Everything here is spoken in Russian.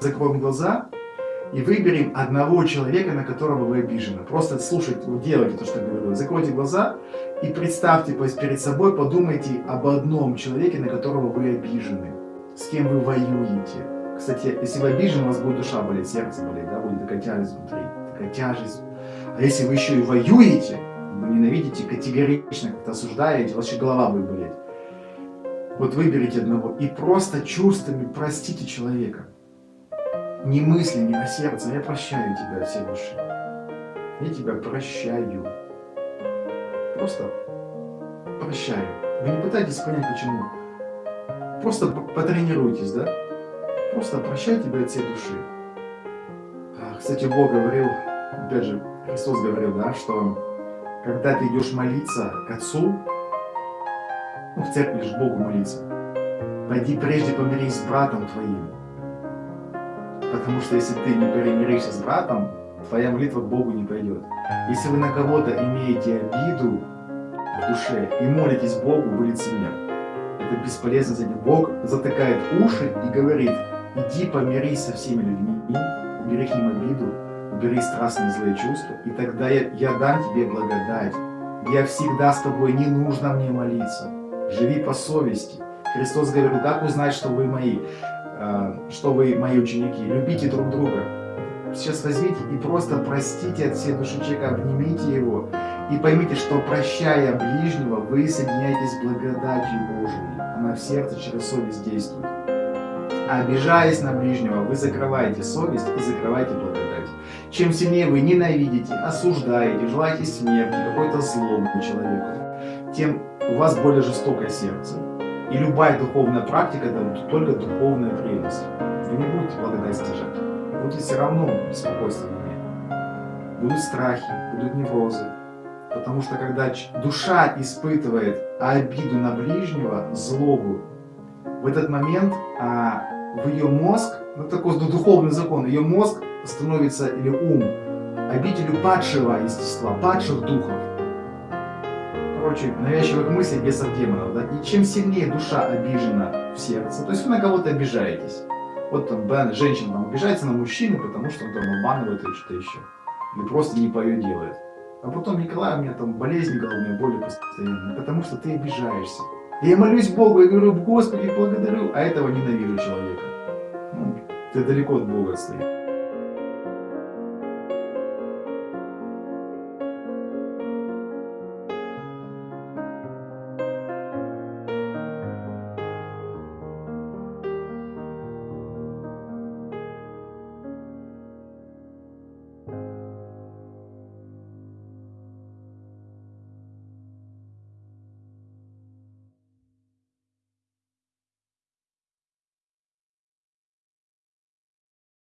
Закроем глаза и выберем одного человека, на которого вы обижены. Просто слушайте, делайте то, что говорю. Закройте глаза и представьте перед собой, подумайте об одном человеке, на которого вы обижены. С кем вы воюете. Кстати, если вы обижены, у вас будет душа болеть, сердце болеть, да, будет такая тяжесть внутри, тяжесть. А если вы еще и воюете, вы ненавидите категорично, как-то осуждаете, еще голова будет болеть. Вот выберите одного и просто чувствами простите человека не мыслями, а сердцем. Я прощаю тебя от всей души. Я тебя прощаю. Просто прощаю. Вы не пытайтесь понять, почему. Просто потренируйтесь, да? Просто прощай тебя от всей души. Кстати, Бог говорил, опять же, Христос говорил, да, что когда ты идешь молиться к Отцу, ну, в церкви лишь Богу молиться, пойди прежде помирись с братом твоим, Потому что если ты не примиришься с братом, твоя молитва к Богу не пойдет. Если вы на кого-то имеете обиду в душе и молитесь Богу, вы лицемер. Это бесполезно за ним. Бог затыкает уши и говорит, иди помирись со всеми людьми, убери к ним обиду, убери страстные злые чувства, и тогда я, я дам тебе благодать. Я всегда с тобой, не нужно мне молиться. Живи по совести. Христос говорил, как узнать, что вы мои? Э, что вы мои ученики, любите друг друга. Сейчас возьмите и просто простите от всей души человека, обнимите его и поймите, что прощая ближнего, вы соединяетесь с благодатью Божией. Она в сердце через совесть действует. А обижаясь на ближнего, вы закрываете совесть и закрываете благодать. Чем сильнее вы ненавидите, осуждаете, желаете смерти, какой-то злому человеку, тем у вас более жестокое сердце. И любая духовная практика – это только духовная прелесть. Вы не будете благодать стяжать. Будете все равно беспокойство в. Будут страхи, будут неврозы. Потому что когда душа испытывает обиду на ближнего, злобу, в этот момент а, в ее мозг, ну такой духовный закон, ее мозг становится, или ум, обителю падшего естества, падших духов короче, навязчивых мыслей, бесов демонов, да, и чем сильнее душа обижена в сердце, то есть вы на кого-то обижаетесь, вот там, да, женщина там обижается на мужчину, потому что он там обманывает или что-то еще, или просто не по ее делает. А потом, Николай, у меня там болезни головные боли постоянно, потому что ты обижаешься. И я молюсь Богу, я говорю, Господи, благодарю, а этого ненавижу человека. Ну, ты далеко от Бога стоишь.